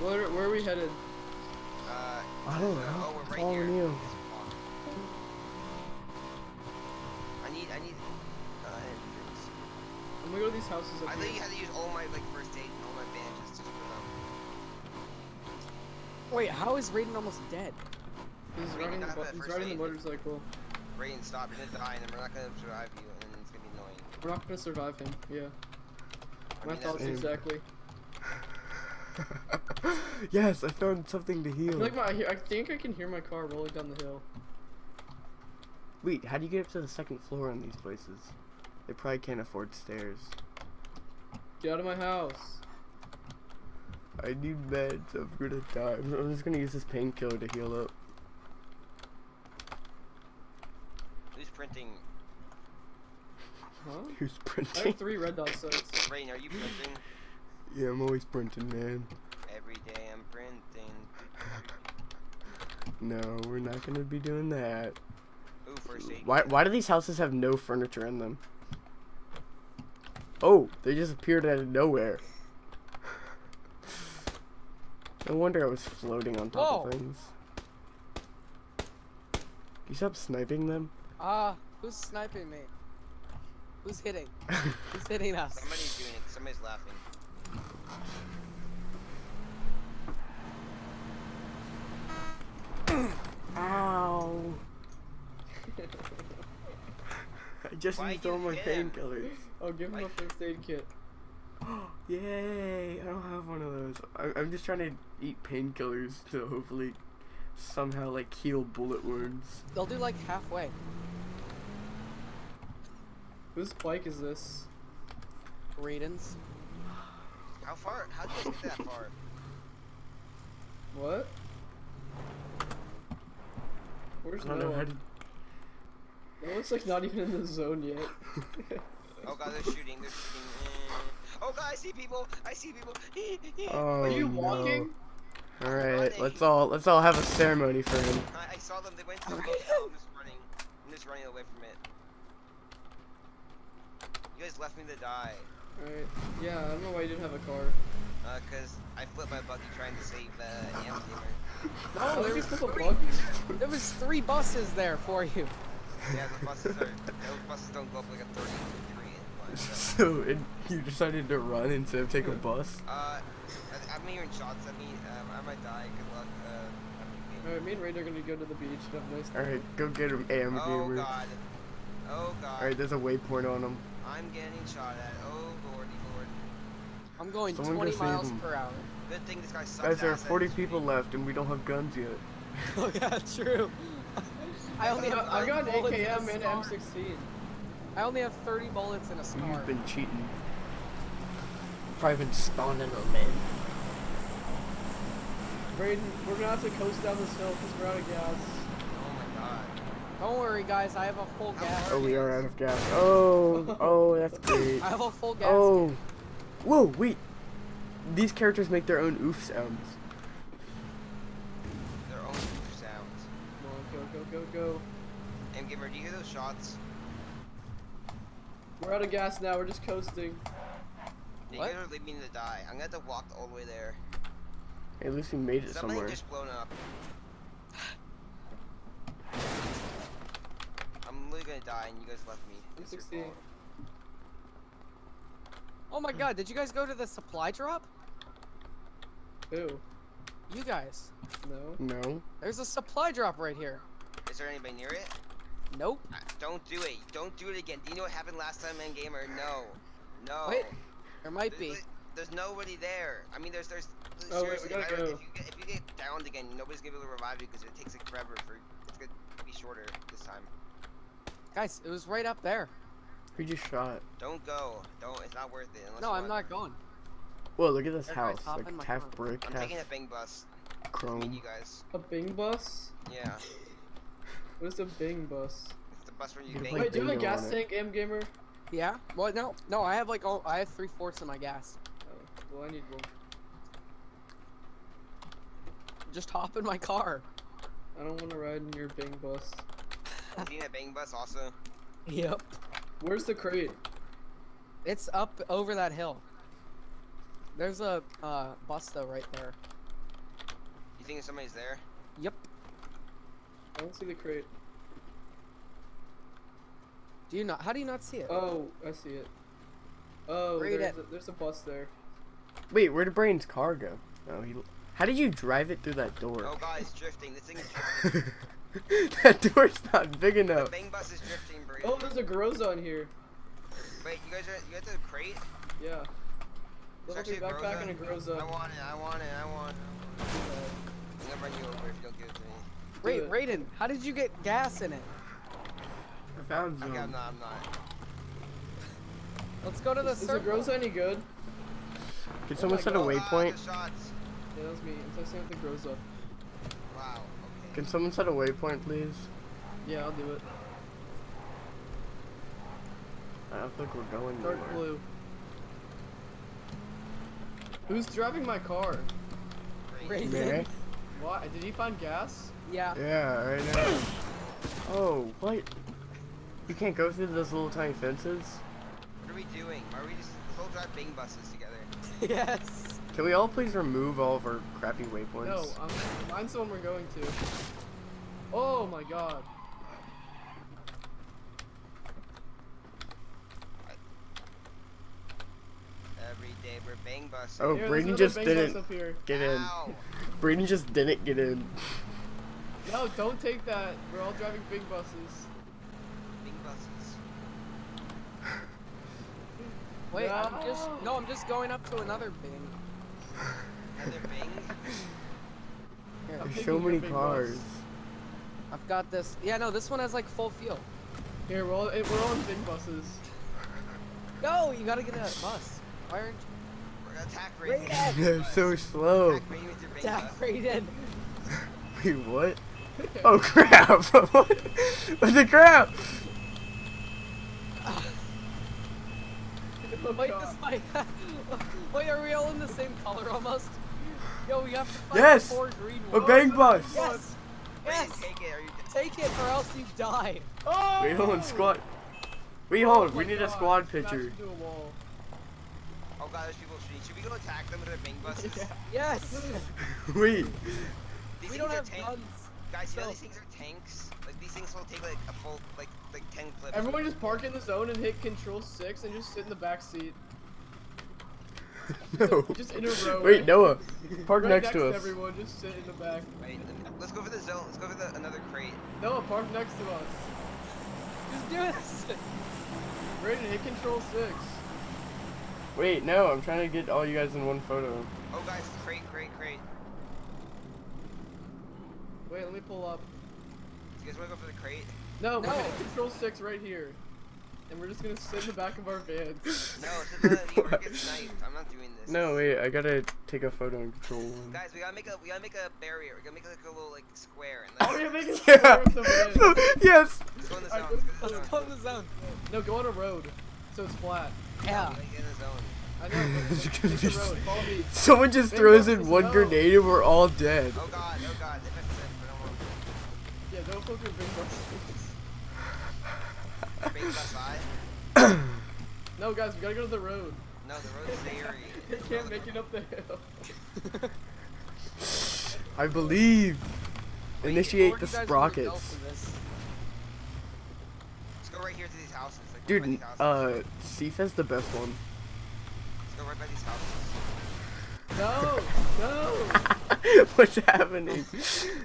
Where, where are we headed? Uh, I don't know. Oh, we're right Following here. you. I need, I need, uh, entrance. I'm gonna go to these houses up I up thought you had to use all my, like, first aid and all my bandages just for them. Wait, how is Raiden almost dead? He's We riding the, not bu- have he's first riding the motorcycle. Rain, stop, you're gonna die, and we're not gonna survive you, and it's gonna be annoying. We're not gonna survive him. Yeah. I My mean, thoughts exactly. yes, I found something to heal. feel like my, I think I can hear my car rolling down the hill. Wait, how do you get up to the second floor in these places? They probably can't afford stairs. Get out of my house. I need meds. I'm gonna die. I'm I'm just gonna use this painkiller to heal up. Who's printing? Huh? Who's I have three red dot sights. Rain, are you printing? Yeah, I'm always printing, man. Every day I'm printing. No, we're not gonna be doing that. Ooh, first. Why? Why do these houses have no furniture in them? Oh, they just appeared out of nowhere. No wonder I was floating on top Whoa. of things. You stop sniping them? Ah, who's sniping me? Who's hitting? Who's hitting us? Somebody's doing it. Somebody's laughing. Ow! I just Why used you all my hit him? painkillers. Oh, give him a first aid kit. Yay! I don't have one of those. I, I'm just trying to eat painkillers to hopefully somehow like heal bullet wounds. They'll do like halfway. Whose bike is this? Raiden's. How far? How did you guys get that far? What? Where's I don't know Noah? Noah's like not even in the zone yet. Oh god, they're shooting. They're shooting. Eh. Oh god, I see people. I see people. Oh, Are you no. All right, running. let's all let's all have a ceremony for him. I, I saw them. They went to the Alright. hotel. I'm just running. I'm just running away from it. You guys left me to die. Alright. Yeah, I don't know why you didn't have a car. Uh, cause I flipped my buggy trying to save uh, Am Gamer. No, How there you was, flip a three, buggy? there was three buses there for you. Yeah, the buses are. Those buses don't go up like a 30 degree incline. So. So it, you decided to run instead of take a bus. Uh, I, I'm hearing shots at me. Um, I might die. Good luck. Uh, have a good game. Alright, me and Raid are gonna go to the beach and have a nice All right, go get him, AM Oh gamer. god. Oh god. All right, there's a waypoint on him. I'm getting shot at. Oh lordy lord. I'm going Someone 20 miles him. per hour. Good thing this guy sucks. Guys, there are 40 shooting. people left, and we don't have guns yet. oh yeah, true. I only have I got 30 an bullets in AKM and scar. M16. I only have 30 bullets in a scar. You've been cheating. Probably been spawning them in. Raiden, we're gonna have to coast down this hill because we're out of gas. Oh my god. Don't worry, guys. I have a full gas. Oh, we are out of gas. Oh, oh, that's great. I have a full gas. Oh, whoa, wait. These characters make their own oof sounds. Their own oof sounds. Come on, go, go, go, go. M gamer, do you hear those shots? We're out of gas now, we're just coasting. Yeah, What? You guys are leaving me to die. I'm gonna have to walk all the way there. Hey, at least we made it Something somewhere. just blown up. I'm literally gonna die, and you guys left me. It's your M16. fault. Oh my god, did you guys go to the supply drop? Who? You guys. No. No. There's a supply drop right here. Is there anybody near it? Nope. Uh, Don't do it. Don't do it again. Do you know what happened last time, M gamer? No. No. Wait, There might There's, be. there's nobody there. I mean, there's there's. Oh, wait, we seriously, gotta if, I go. if you get if you get downed again, nobody's gonna be able to revive you because it takes like forever for it's gonna be shorter this time. Guys, it was right up there. Who just shot? Don't go. Don't. It's not worth it. No, I'm want. not going. Whoa, look at this Everybody house. Like in my half car. brick, I'm half taking a bang bus. to meet chrome. you guys. A Bing bus? Yeah. What is a Bing bus? It's the bus where you You can bang. Wait, do you have a gas tank, M Gamer? Yeah? Well, no, no. I have like oh, I have three fourths of my gas. Oh, well, I need one. Just hop in my car. I don't want to ride in your Bing bus. You need a bang bus also. Yep. Where's the crate? It's up over that hill. There's a uh, bus though right there. You think somebody's there? Yep. I don't see the crate. Do you not? How do you not see it? Oh, I see it. Oh, there's a, there's a bus there. Wait, where did Brain's car go? Oh, he. How did you drive it through that door? Oh god, it's drifting. This thing is drifting. that door's not big the enough. bang bus is drifting, Brady. Oh, there's a Groza in here. Wait, you guys are you got the crate? Yeah. It's Level actually three a backpack and a Groza. Groza. I want it. I want it. I want it. I'm gonna run you over if you don't give it to me. Wait, it. Raiden, how did you get gas in it? I found some. Okay, I'm not. I'm not. Let's go to the Is the circle. Groza any good? Can Oh someone my set a God. Ah, waypoint? the shots. Yeah, that was me. I'm testing out the Groza. Wow. Okay. Can someone set a waypoint, please? Yeah, I'll do it. I don't think we're going Dark anywhere. blue. Who's driving my car? Great. Raiden. Mary? Why? Did he find gas? Yeah. Yeah, right now. Oh, what? You can't go through those little tiny fences? What are we doing? Why are we just let's all drive bang buses together? yes. Can we all please remove all of our crappy waypoints? No, I'm, mine's the one we're going to. Oh my god. Every day we're bang buses. Oh, Here, Braden just didn't get in. Ow. Braden just didn't get in. No, don't take that. We're all driving big buses. Big buses. Wait, I'm just No. no, I'm just going up to another bin. Another bang. Here, I'm There's so many cars. bus. I've got this. Yeah, no, this one has like full fuel. Here, we're all, we're all in big buses. Go, you gotta get a bus. Why aren't We're gonna attack Raiden. Raiden. They're so slow. Attack Raiden with your bang you? bus. Jack Raiden. Wait, what? Oh crap! what? What the crap? Oh, Wait, this might. Wait, are we all in the same color almost? Yo, we have to find Yes! four green ones. A bang bus! Yes. Raiden, Yes. take it. Are you? Take it, or else you die. Oh! Wait, hold on, squad. Wait, Oh hold on. my We need a squad picture. into a wall. Oh god, there's people shooting. Should we go attack them with our bang buses? Yeah. Yes. Wait. These we don't have tank- guns. Guys, you know these things are tanks? Like these things will take like a full, like, like 10 clips. Everyone just park in the zone and hit control 6 and just sit in the back seat. No. Just in a row. Wait, Noah. Park right next to us. everyone, just sit in the back. Wait, let's go for the zone. Let's go for the another crate. Noah, park next to us. Just do this. Raiden, hit control 6. Wait, no. I'm trying to get all you guys in one photo. Oh guys, crate, crate, crate. Wait, let me pull up. Do you guys wanna go for the crate? No, we're No. hitting control 6 right here. And we're just gonna sit in the back of our van. No, it's not we're get sniped. I'm not doing this. No, wait. I gotta take a photo and control one. Guys, we gotta make a we gotta make a barrier. We gotta make like a little like square and Oh, let's, you're making Yeah. square with the van. yes. let's go in the Alright, zone. Let's go in the Let's go in the zone. No, go on a road. So it's flat. Yeah. We get in the zone. I know, but It's take gonna the be- road. Follow me. Someone just Big throws in one no. grenade and we're all dead. Oh god, oh god. If it's it, but I don't want Yeah, don't fuck with big buses. Bang bus eye. No, guys, we gotta go to the road. No, the road's very. They can't make it up the hill. I believe. Wait, Initiate the you guys wanna go sprockets. Let's go right here to these houses. Like, right Dude, these houses. uh, Sifa's the best one. Let's go right by these houses. No, no. What's happening?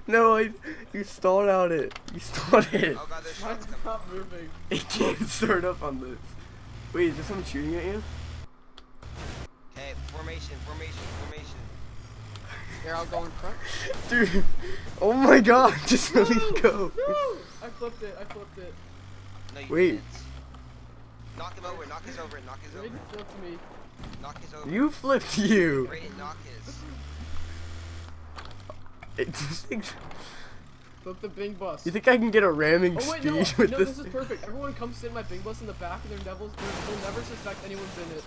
No, I, you stalled out it. You stalled it. Oh god, there's Mine's not moving. It can't start up on this. Wait, is there someone shooting at you? Okay, formation, formation, formation. They're all going front. Dude, oh my god, just let me go. No! I flipped it. I flipped it. No, you Wait. didn't. Knock him over, knock his over, knock his over. Raiden flipped me. Knock his over. You flipped you. Raiden, knock his. It, Flip the Bing bus. you think I can get a ramming oh wait, speed no, with no, this? this is perfect. Everyone come sit in my Bing bus in the back, and their devils, they'll never suspect anyone's in it.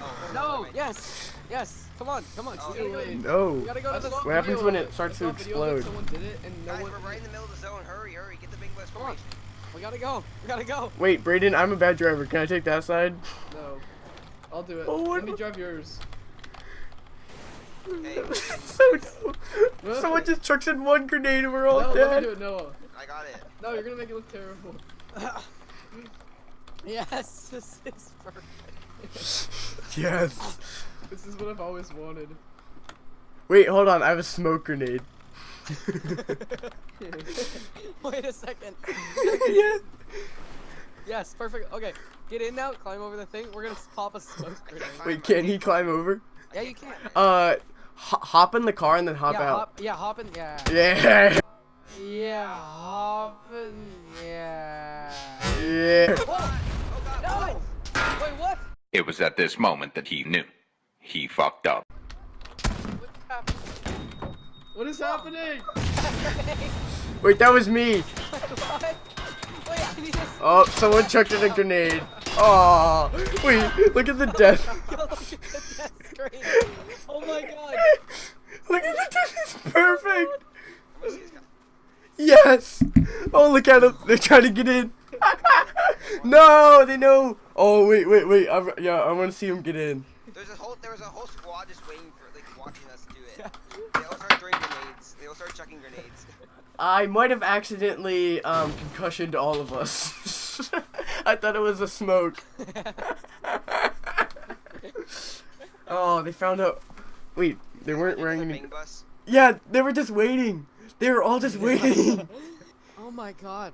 Oh, No, yes, yes. Come on, come on. Oh, we gotta go- wait. We No. gotta go to the. saw What happens when it starts to saw video of it, explode? Someone did it, and no Guys, one. we're right in the middle of the zone. Hurry, hurry, get the big bus Come on. We gotta go. We gotta go. Wait, Brayden, I'm a bad driver. Can I take that side? No, I'll do it. Oh, Let me drive yours. Hey, so dope. Someone just chucks in one grenade and we're all no, let me dead. do it, Noah. I got it. No, you're gonna make it look terrible. yes, this is perfect. Yes. This is what I've always wanted. Wait, hold on. I have a smoke grenade. Wait a second. yeah. Yes, perfect. Okay, get in now. Climb over the thing. We're gonna pop a smoke grenade. Wait, can he climb over? Yeah, you can. Uh, ho- hop in the car and then hop yeah, out. hop. Yeah, hop in. Yeah. Yeah. Yeah, hop in. Yeah. Yeah. Whoa! Oh, no! Wait, what? It was at this moment that he knew. He fucked up. What is happening? Wait, that was me. Wait, I need to. Oh, someone chucked in a grenade. Oh, wait, look at the death. Oh my god. Look at the death. It's perfect. I'm gonna see this guy. Yes. Oh, look at them. They're trying to get in. no, they know. Oh, wait, wait, wait. I'm, yeah, I want to see them get in. There's a whole there was a whole squad just waiting for like watching us do it. They all start throwing grenades. They all start chucking grenades. I might have accidentally um, concussioned all of us. I thought it was a smoke. oh, they found out. Wait, they weren't wearing any. bus. Yeah, they were just waiting. They were all just waiting. Oh my god.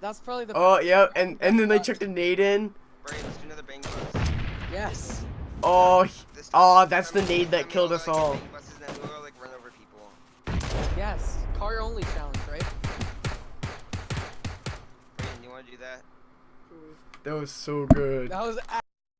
That's probably the. oh, yeah, and and then they checked the nade in. Brain, let's do another bang bus. Yes. Oh, This Oh, that's the we- nade that killed us all. Bang buses and then we'll like run over people. Yes. Car only challenge, right? Brain, you wanna do that? that was so good. That was.